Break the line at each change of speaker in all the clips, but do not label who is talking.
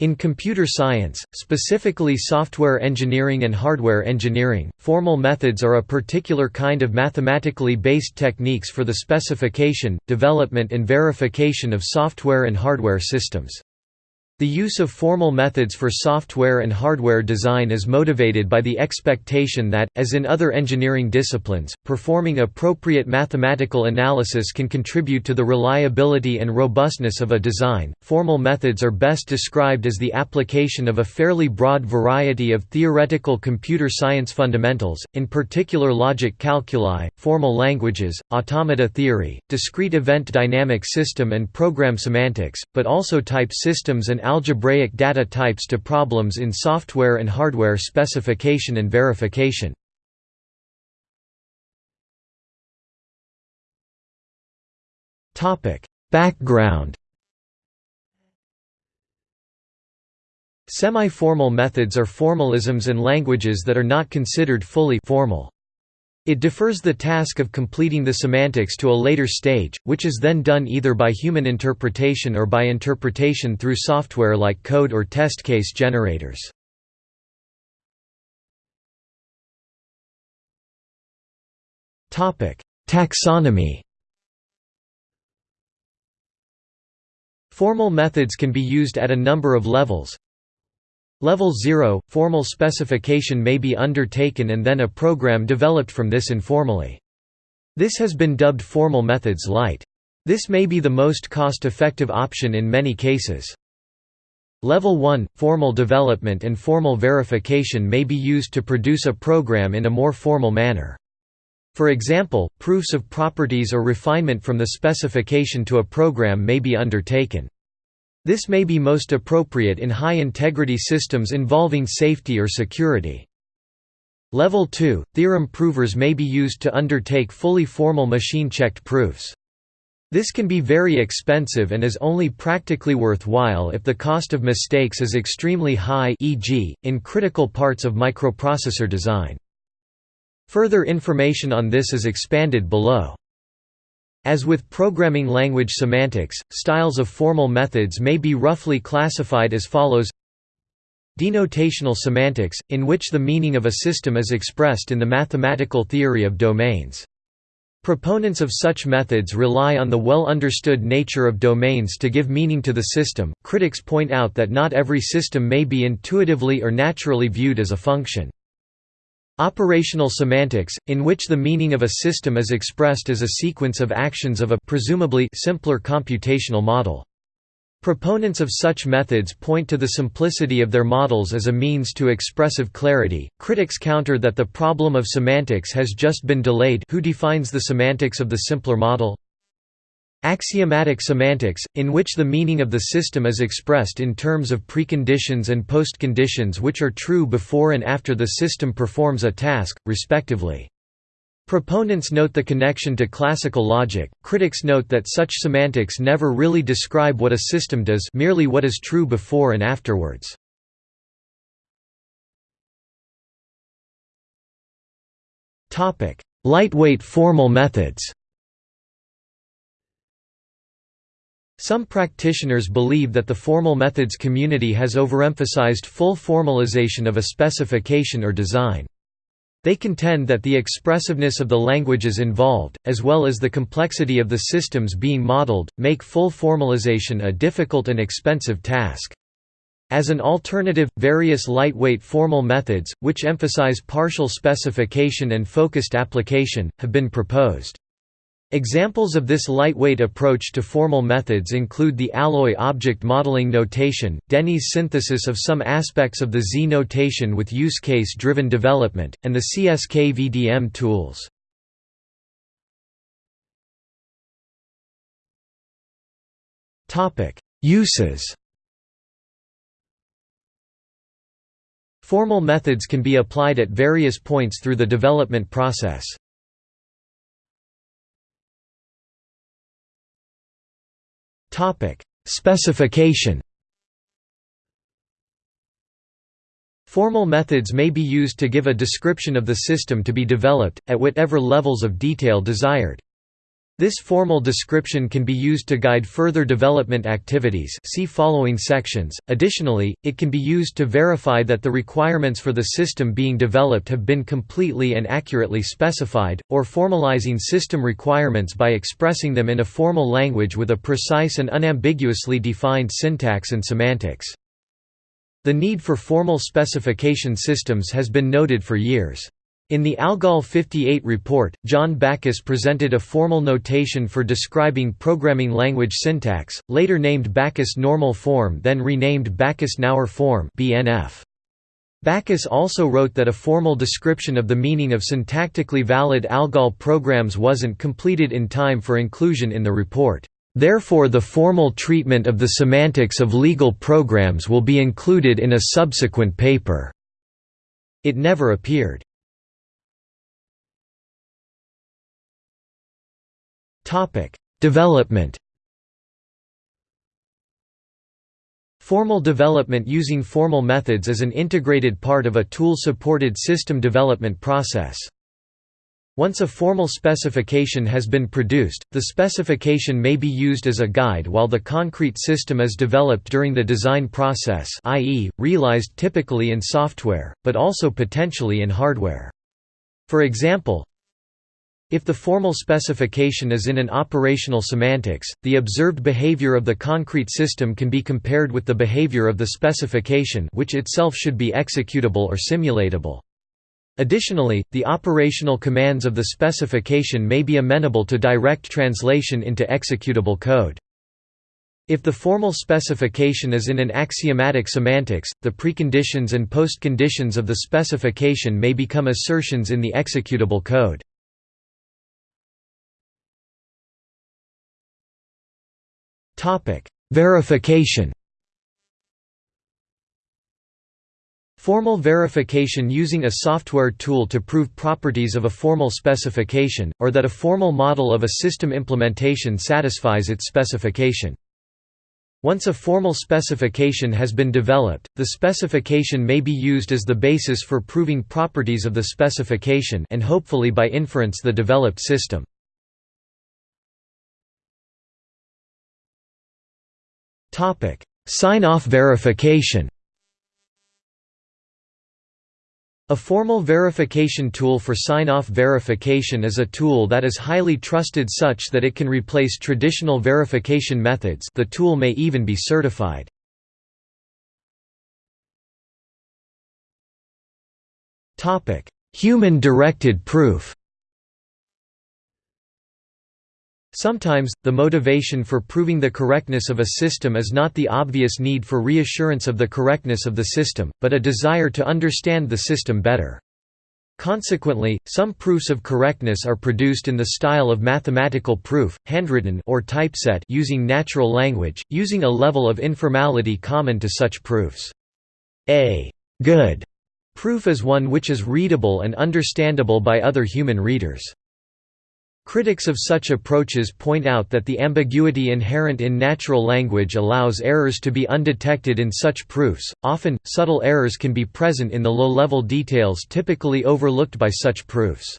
In computer science, specifically software engineering and hardware engineering, formal methods are a particular kind of mathematically based techniques for the specification, development and verification of software and hardware systems. The use of formal methods for software and hardware design is motivated by the expectation that, as in other engineering disciplines, performing appropriate mathematical analysis can contribute to the reliability and robustness of a design. Formal methods are best described as the application of a fairly broad variety of theoretical computer science fundamentals, in particular logic calculi, formal languages, automata theory, discrete event dynamic system and program semantics, but also type systems and algebraic data types to problems in software and hardware specification and verification. Background Semi-formal methods are formalisms and languages that are not considered fully formal. It defers the task of completing the semantics to a later stage, which is then done either by human interpretation or by interpretation through software like code or test case generators. Taxonomy Formal methods can be used at a number of levels, Level 0 – Formal specification may be undertaken and then a program developed from this informally. This has been dubbed Formal Methods Light. This may be the most cost-effective option in many cases. Level 1 – Formal development and formal verification may be used to produce a program in a more formal manner. For example, proofs of properties or refinement from the specification to a program may be undertaken. This may be most appropriate in high-integrity systems involving safety or security. Level 2 – Theorem provers may be used to undertake fully formal machine-checked proofs. This can be very expensive and is only practically worthwhile if the cost of mistakes is extremely high e.g., in critical parts of microprocessor design. Further information on this is expanded below. As with programming language semantics, styles of formal methods may be roughly classified as follows Denotational semantics, in which the meaning of a system is expressed in the mathematical theory of domains. Proponents of such methods rely on the well-understood nature of domains to give meaning to the system. Critics point out that not every system may be intuitively or naturally viewed as a function. Operational semantics, in which the meaning of a system is expressed as a sequence of actions of a presumably simpler computational model. Proponents of such methods point to the simplicity of their models as a means to expressive clarity. Critics counter that the problem of semantics has just been delayed. Who defines the semantics of the simpler model? Axiomatic semantics, in which the meaning of the system is expressed in terms of preconditions and postconditions which are true before and after the system performs a task, respectively. Proponents note the connection to classical logic, critics note that such semantics never really describe what a system does merely what is true before and afterwards. Lightweight formal methods Some practitioners believe that the formal methods community has overemphasized full formalization of a specification or design. They contend that the expressiveness of the languages involved, as well as the complexity of the systems being modeled, make full formalization a difficult and expensive task. As an alternative, various lightweight formal methods, which emphasize partial specification and focused application, have been proposed. Examples of this lightweight approach to formal methods include the Alloy object modeling notation, Denney's synthesis of some aspects of the Z notation with use case-driven development, and the CSK VDM tools. Uses Formal methods can be applied at various points through the development process. Topic: Specification. Formal methods may be used to give a description of the system to be developed, at whatever levels of detail desired. This formal description can be used to guide further development activities see following sections. Additionally, it can be used to verify that the requirements for the system being developed have been completely and accurately specified, or formalizing system requirements by expressing them in a formal language with a precise and unambiguously defined syntax and semantics. The need for formal specification systems has been noted for years. In the ALGOL 58 report, John Backus presented a formal notation for describing programming language syntax, later named Backus Normal Form then renamed Backus-Naur Form BNF. Backus also wrote that a formal description of the meaning of syntactically valid ALGOL programs wasn't completed in time for inclusion in the report. Therefore the formal treatment of the semantics of legal programs will be included in a subsequent paper. It never appeared. Topic: Development. Formal development using formal methods is an integrated part of a tool-supported system development process. Once a formal specification has been produced, the specification may be used as a guide while the concrete system is developed during the design process i.e., realized typically in software, but also potentially in hardware. For example, if the formal specification is in an operational semantics, the observed behavior of the concrete system can be compared with the behavior of the specification which itself should be executable or simulatable. Additionally, the operational commands of the specification may be amenable to direct translation into executable code. If the formal specification is in an axiomatic semantics, the preconditions and postconditions of the specification may become assertions in the executable code. Topic: Verification. Formal verification using a software tool to prove properties of a formal specification, or that a formal model of a system implementation satisfies its specification. Once a formal specification has been developed, the specification may be used as the basis for proving properties of the specification and hopefully by inference the developed system. Sign-off verification A formal verification tool for sign-off verification is a tool that is highly trusted such that it can replace traditional verification methods. The tool may even be certified. Human-directed proof Sometimes, the motivation for proving the correctness of a system is not the obvious need for reassurance of the correctness of the system, but a desire to understand the system better. Consequently, some proofs of correctness are produced in the style of mathematical proof, handwritten or typeset using natural language, using a level of informality common to such proofs. A good proof is one which is readable and understandable by other human readers. Critics of such approaches point out that the ambiguity inherent in natural language allows errors to be undetected in such proofs. Often, subtle errors can be present in the low level details typically overlooked by such proofs.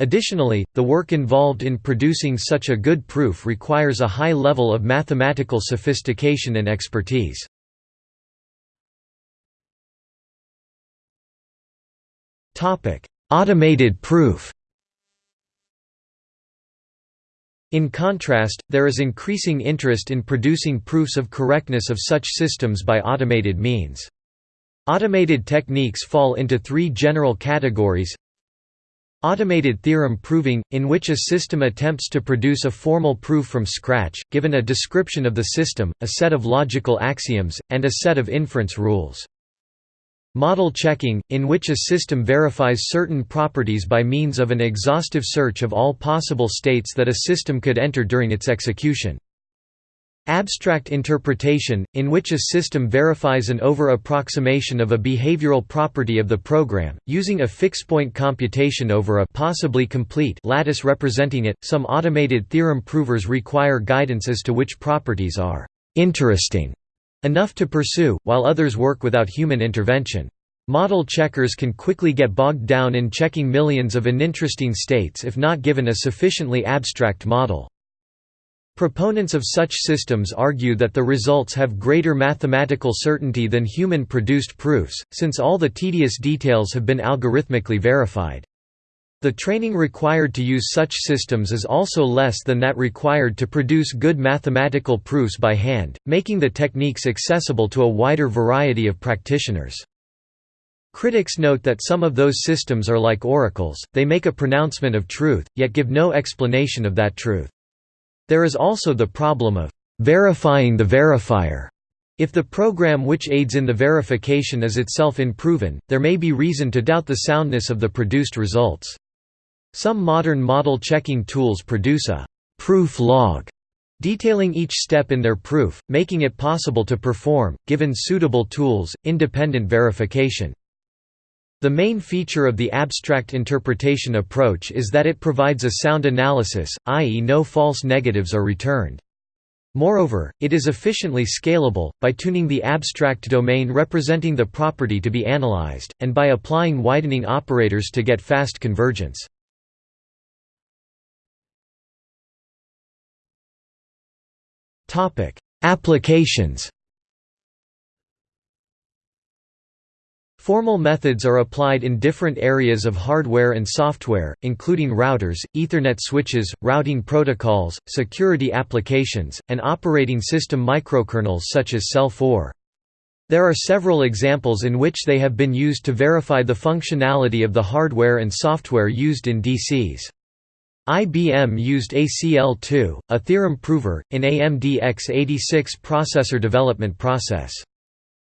Additionally, the work involved in producing such a good proof requires a high level of mathematical sophistication and expertise. Automated proof In contrast, there is increasing interest in producing proofs of correctness of such systems by automated means. Automated techniques fall into three general categories Automated theorem proving, in which a system attempts to produce a formal proof from scratch, given a description of the system, a set of logical axioms, and a set of inference rules. Model checking, in which a system verifies certain properties by means of an exhaustive search of all possible states that a system could enter during its execution. Abstract interpretation, in which a system verifies an over-approximation of a behavioral property of the program, using a fixed-point computation over a possibly complete lattice representing it. Some automated theorem provers require guidance as to which properties are interesting enough to pursue, while others work without human intervention. Model checkers can quickly get bogged down in checking millions of uninteresting states if not given a sufficiently abstract model. Proponents of such systems argue that the results have greater mathematical certainty than human-produced proofs, since all the tedious details have been algorithmically verified. The training required to use such systems is also less than that required to produce good mathematical proofs by hand, making the techniques accessible to a wider variety of practitioners. Critics note that some of those systems are like oracles, they make a pronouncement of truth, yet give no explanation of that truth. There is also the problem of verifying the verifier. If the program which aids in the verification is itself unproven, there may be reason to doubt the soundness of the produced results. Some modern model checking tools produce a proof log detailing each step in their proof, making it possible to perform, given suitable tools, independent verification. The main feature of the abstract interpretation approach is that it provides a sound analysis, i.e. no false negatives are returned. Moreover, it is efficiently scalable, by tuning the abstract domain representing the property to be analyzed, and by applying widening operators to get fast convergence. Applications Formal methods are applied in different areas of hardware and software, including routers, Ethernet switches, routing protocols, security applications, and operating system microkernels such as seL4. There are several examples in which they have been used to verify the functionality of the hardware and software used in DCs. IBM used ACL2, a theorem prover, in AMD x86 processor development process.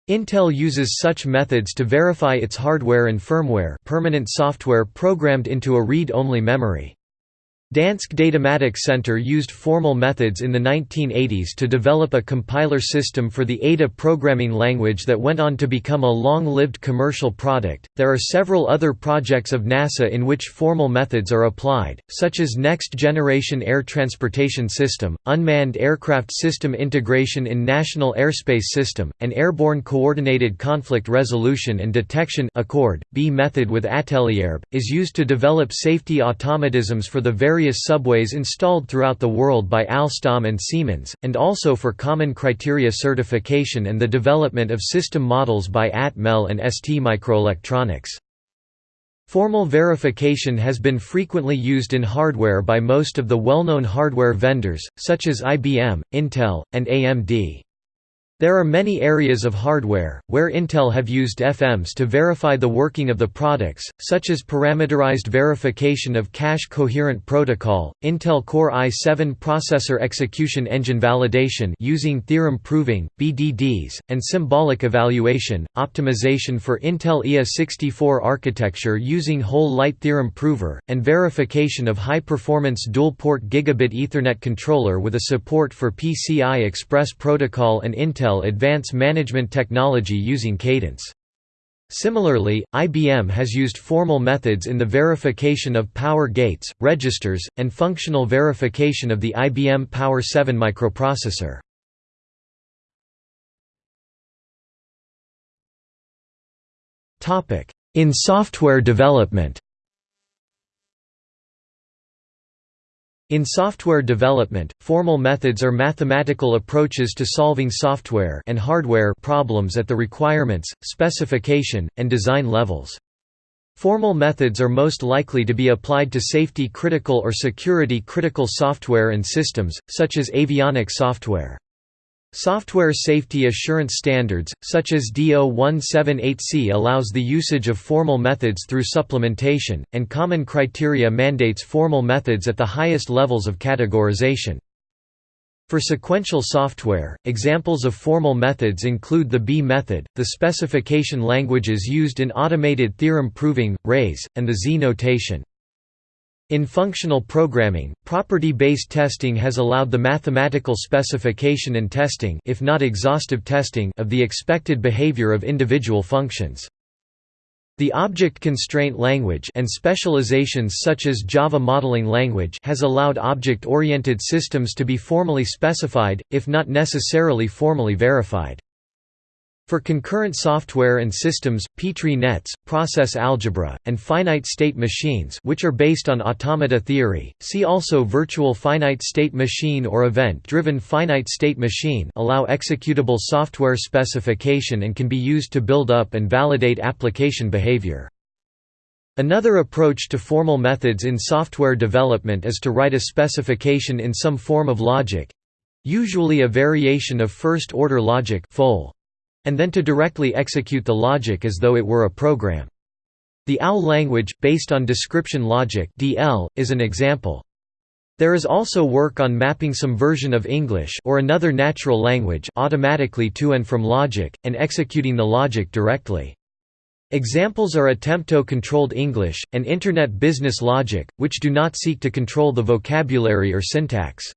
Intel uses such methods to verify its hardware and firmware permanent software programmed into a read-only memory. Dansk Datamatik Center used formal methods in the 1980s to develop a compiler system for the Ada programming language that went on to become a long-lived commercial product. There are several other projects of NASA in which formal methods are applied, such as Next Generation Air Transportation System, Unmanned Aircraft System Integration in National Airspace System, and Airborne Coordinated Conflict Resolution and Detection Accord. B method with Atelier B is used to develop safety automatisms for the various various subways installed throughout the world by Alstom and Siemens, and also for common criteria certification and the development of system models by Atmel and ST Microelectronics. Formal verification has been frequently used in hardware by most of the well-known hardware vendors, such as IBM, Intel, and AMD. There are many areas of hardware, where Intel have used FMs to verify the working of the products, such as parameterized verification of cache coherent protocol, Intel Core i7 processor execution engine validation using theorem proving, BDDs, and symbolic evaluation, optimization for Intel IA64 architecture using HOL Light theorem prover, and verification of high-performance dual-port gigabit Ethernet controller with a support for PCI Express protocol and Intel Advanced Management Technology using Cadence. Similarly, IBM has used formal methods in the verification of power gates, registers, and functional verification of the IBM Power 7 microprocessor. In software development In software development, formal methods are mathematical approaches to solving software and hardware problems at the requirements, specification, and design levels. Formal methods are most likely to be applied to safety-critical or security-critical software and systems, such as avionics software. Software safety assurance standards, such as DO 178C allows the usage of formal methods through supplementation, and common criteria mandates formal methods at the highest levels of categorization. For sequential software, examples of formal methods include the B method, the specification languages used in automated theorem proving, RAISE, and the Z notation. In functional programming, property-based testing has allowed the mathematical specification and testing if not exhaustive testing of the expected behavior of individual functions. The object constraint language and specializations such as Java modeling language has allowed object-oriented systems to be formally specified, if not necessarily formally verified. For concurrent software and systems, Petri nets, process algebra, and finite state machines which are based on automata theory, see also virtual finite state machine or event-driven finite state machine allow executable software specification and can be used to build up and validate application behavior. Another approach to formal methods in software development is to write a specification in some form of logic—usually a variation of first-order logic FOL and then to directly execute the logic as though it were a program. The OWL language, based on description logic (DL), is an example. There is also work on mapping some version of English or another natural language automatically to and from logic, and executing the logic directly. Examples are Attempto-controlled English, and Internet business logic, which do not seek to control the vocabulary or syntax.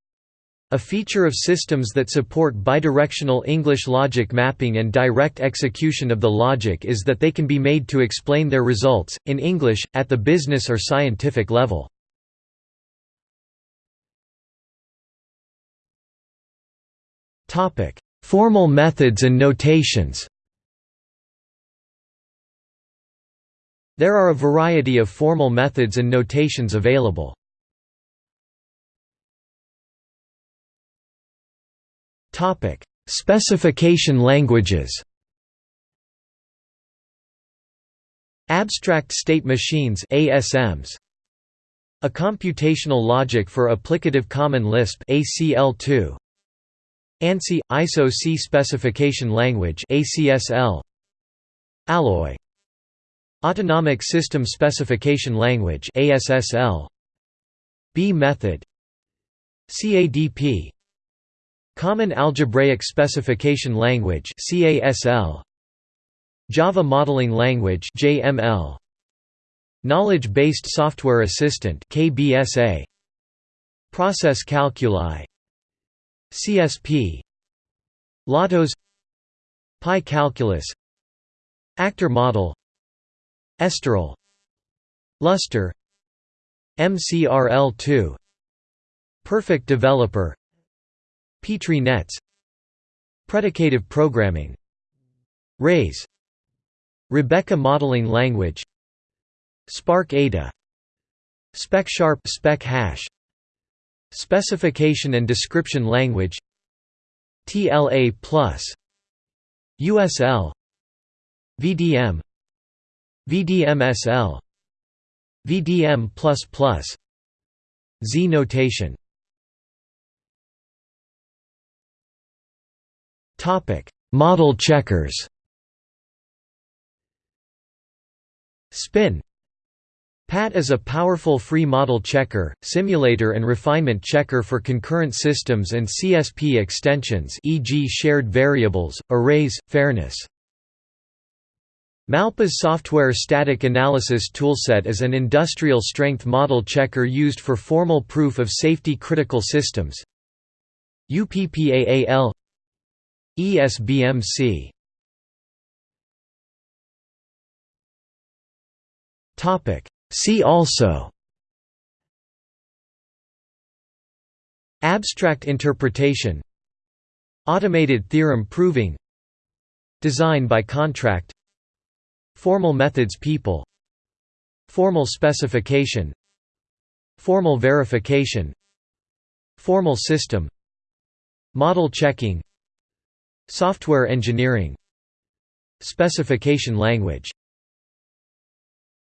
A feature of systems that support bidirectional English logic mapping and direct execution of the logic is that they can be made to explain their results, in English, at the business or scientific level. Formal methods and notations There are a variety of formal methods and notations available. Topic: Specification languages. Abstract State Machines (ASMs). A computational logic for applicative common Lisp (ACL2). ANSI ISO C specification language (ACSL). Alloy. Autonomic System Specification Language (ASSL). B method. CADP Common Algebraic Specification Language Java Modeling Language Knowledge-based Software Assistant Process Calculi. CSP LOTOS Pi-calculus Actor Model. Esterel Lustre MCRL2 Perfect Developer Petri nets Predicative programming RAISE Rebeca modeling language Spark Ada SpecSharp spec hash Specification and description language TLA plus USL VDM VDMSL VDM++ Z notation Model checkers Spin PAT is a powerful free model checker, simulator and refinement checker for concurrent systems and CSP extensions e.g. shared variables, arrays, fairness. Malpas software static analysis toolset is an industrial-strength model checker used for formal proof of safety critical systems. UPPAAL ESBMC See also. Abstract interpretation. Automated theorem proving. Design by contract. Formal methods people. Formal specification. Formal verification. Formal system. Model checking Software engineering. Specification language